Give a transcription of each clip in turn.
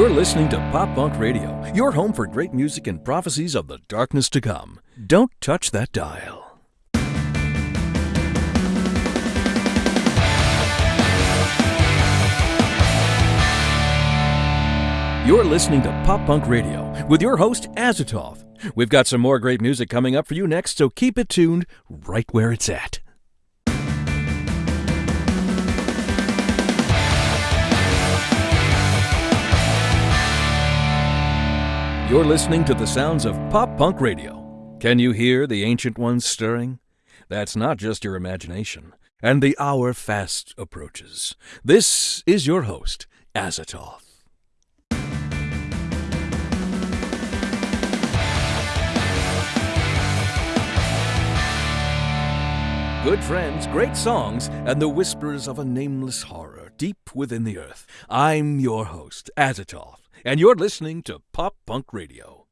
You're listening to Pop Punk Radio, your home for great music and prophecies of the darkness to come. Don't touch that dial. You're listening to Pop Punk Radio with your host, Azathoth. We've got some more great music coming up for you next, so keep it tuned right where it's at. You're listening to the sounds of Pop Punk Radio. Can you hear the ancient ones stirring? That's not just your imagination. And the hour fast approaches. This is your host, Azathoth. Good friends, great songs, and the whispers of a nameless horror deep within the earth. I'm your host, Azathoth, and you're listening to Pop Punk Radio.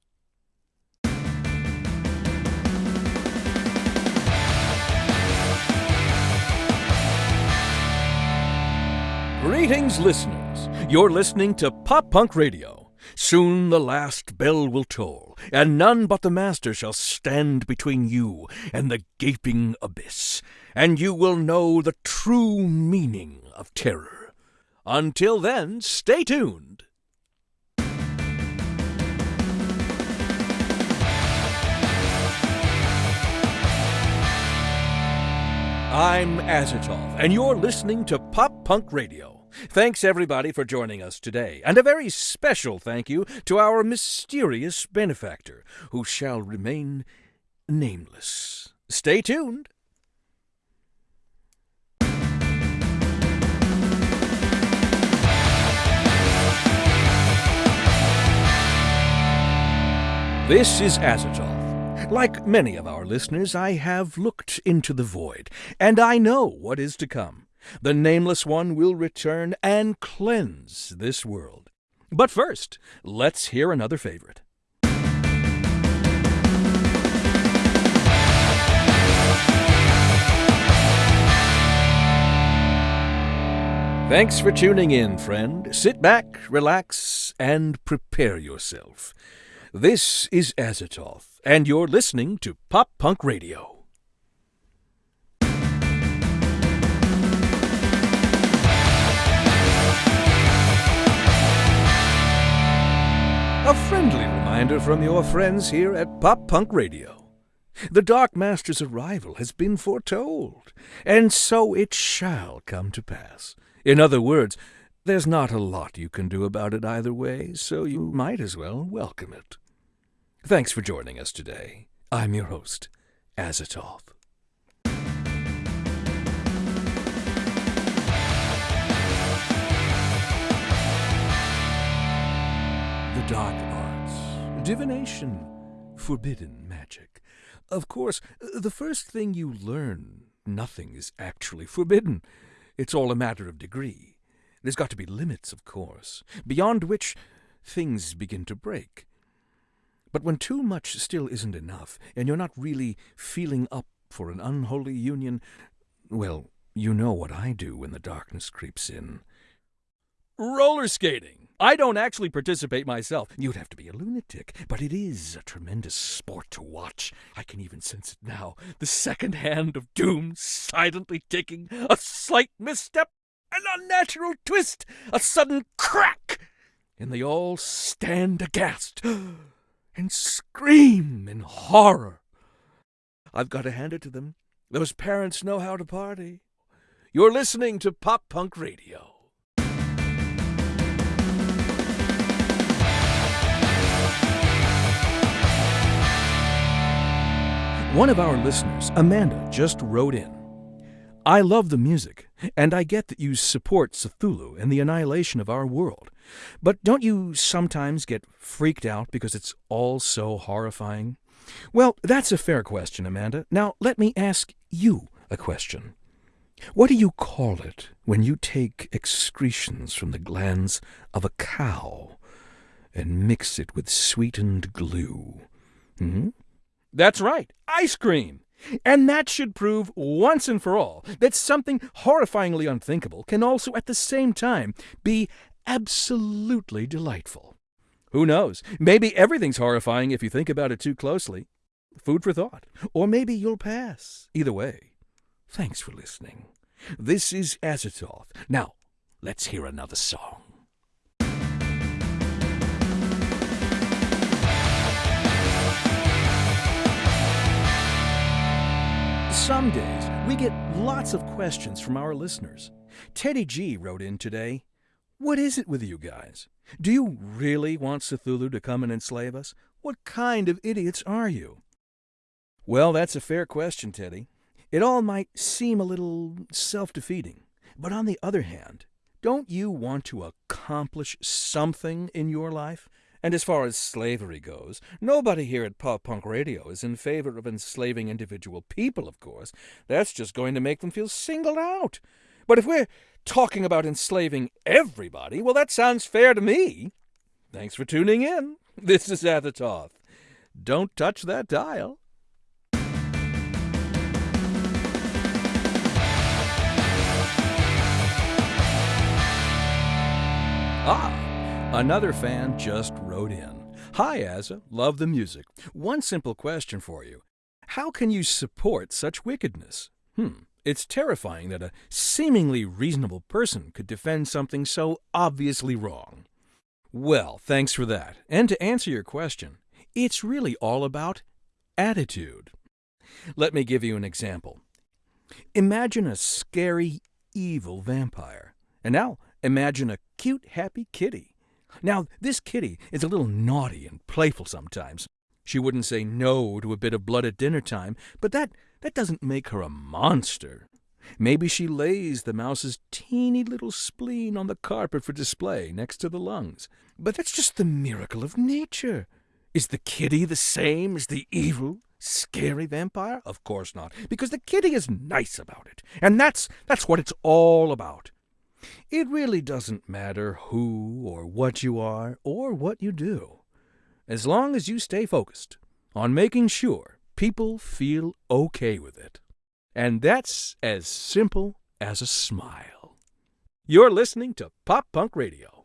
Greetings, listeners. You're listening to Pop Punk Radio. Soon the last bell will toll, and none but the Master shall stand between you and the gaping abyss, and you will know the true meaning of terror. Until then, stay tuned. I'm Azathoth, and you're listening to Pop Punk Radio. Thanks everybody for joining us today, and a very special thank you to our mysterious benefactor, who shall remain nameless. Stay tuned. This is Azathoth. Like many of our listeners, I have looked into the void, and I know what is to come. The Nameless One will return and cleanse this world. But first, let's hear another favorite. Thanks for tuning in, friend. Sit back, relax, and prepare yourself. This is Azathoth, and you're listening to Pop Punk Radio. A friendly reminder from your friends here at Pop Punk Radio. The Dark Master's arrival has been foretold, and so it shall come to pass. In other words, there's not a lot you can do about it either way, so you might as well welcome it. Thanks for joining us today. I'm your host, Azathoth. The dark arts, divination, forbidden magic. Of course, the first thing you learn, nothing is actually forbidden. It's all a matter of degree. There's got to be limits, of course, beyond which things begin to break. But when too much still isn't enough, and you're not really feeling up for an unholy union, well, you know what I do when the darkness creeps in. Roller skating! I don't actually participate myself. You'd have to be a lunatic, but it is a tremendous sport to watch. I can even sense it now. The second hand of doom silently taking a slight misstep, an unnatural twist, a sudden crack, and they all stand aghast and scream in horror. I've got to hand it to them. Those parents know how to party. You're listening to Pop Punk Radio. One of our listeners, Amanda, just wrote in. I love the music, and I get that you support Cthulhu and the annihilation of our world. But don't you sometimes get freaked out because it's all so horrifying? Well, that's a fair question, Amanda. Now, let me ask you a question. What do you call it when you take excretions from the glands of a cow and mix it with sweetened glue? Hmm? That's right, ice cream. And that should prove once and for all that something horrifyingly unthinkable can also at the same time be absolutely delightful. Who knows? Maybe everything's horrifying if you think about it too closely. Food for thought. Or maybe you'll pass. Either way, thanks for listening. This is Azathoth. Now, let's hear another song. Some days we get lots of questions from our listeners. Teddy G wrote in today What is it with you guys? Do you really want Cthulhu to come and enslave us? What kind of idiots are you? Well, that's a fair question, Teddy. It all might seem a little self defeating. But on the other hand, don't you want to accomplish something in your life? And as far as slavery goes, nobody here at Pop Punk Radio is in favor of enslaving individual people, of course. That's just going to make them feel singled out. But if we're talking about enslaving everybody, well, that sounds fair to me. Thanks for tuning in. This is Azathoth. Don't touch that dial. Ah, another fan just wrote in. Hi, Asa. Love the music. One simple question for you. How can you support such wickedness? Hmm. It's terrifying that a seemingly reasonable person could defend something so obviously wrong. Well, thanks for that. And to answer your question, it's really all about attitude. Let me give you an example. Imagine a scary, evil vampire. And now Imagine a cute, happy kitty. Now, this kitty is a little naughty and playful sometimes. She wouldn't say no to a bit of blood at dinner time, but that, that doesn't make her a monster. Maybe she lays the mouse's teeny little spleen on the carpet for display next to the lungs. But that's just the miracle of nature. Is the kitty the same as the evil, scary vampire? Of course not, because the kitty is nice about it. And that's that's what it's all about. It really doesn't matter who or what you are or what you do, as long as you stay focused on making sure people feel okay with it. And that's as simple as a smile. You're listening to Pop Punk Radio.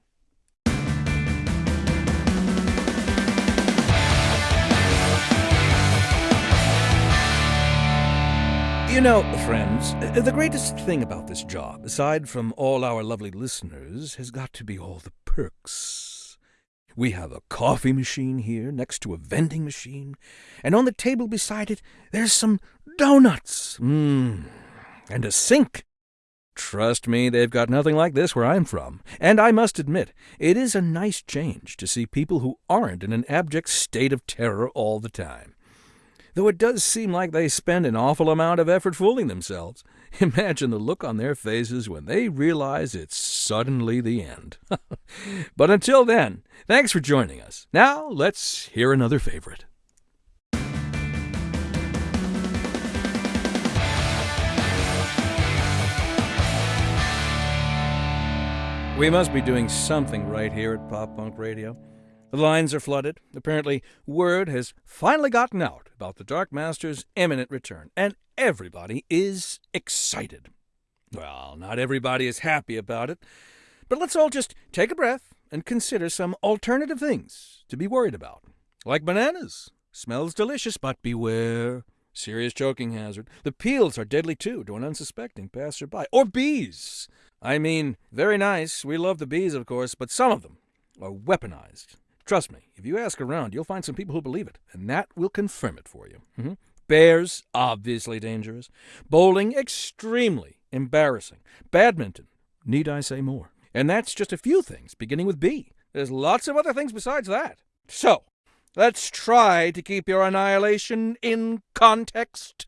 You know, friends, uh, the greatest thing about this job, aside from all our lovely listeners, has got to be all the perks. We have a coffee machine here next to a vending machine, and on the table beside it, there's some donuts. Mmm. And a sink. Trust me, they've got nothing like this where I'm from. And I must admit, it is a nice change to see people who aren't in an abject state of terror all the time though it does seem like they spend an awful amount of effort fooling themselves. Imagine the look on their faces when they realize it's suddenly the end. but until then, thanks for joining us. Now, let's hear another favorite. We must be doing something right here at Pop Punk Radio. The lines are flooded. Apparently, word has finally gotten out about the Dark Master's imminent return, and everybody is excited. Well, not everybody is happy about it, but let's all just take a breath and consider some alternative things to be worried about. Like bananas. Smells delicious, but beware. Serious choking hazard. The peels are deadly too to an unsuspecting passerby. Or bees. I mean, very nice. We love the bees, of course, but some of them are weaponized Trust me, if you ask around, you'll find some people who believe it, and that will confirm it for you. Mm-hmm. Bears, obviously dangerous. Bowling, extremely embarrassing. Badminton, need I say more? And that's just a few things, beginning with B. There's lots of other things besides that. So, let's try to keep your annihilation in context.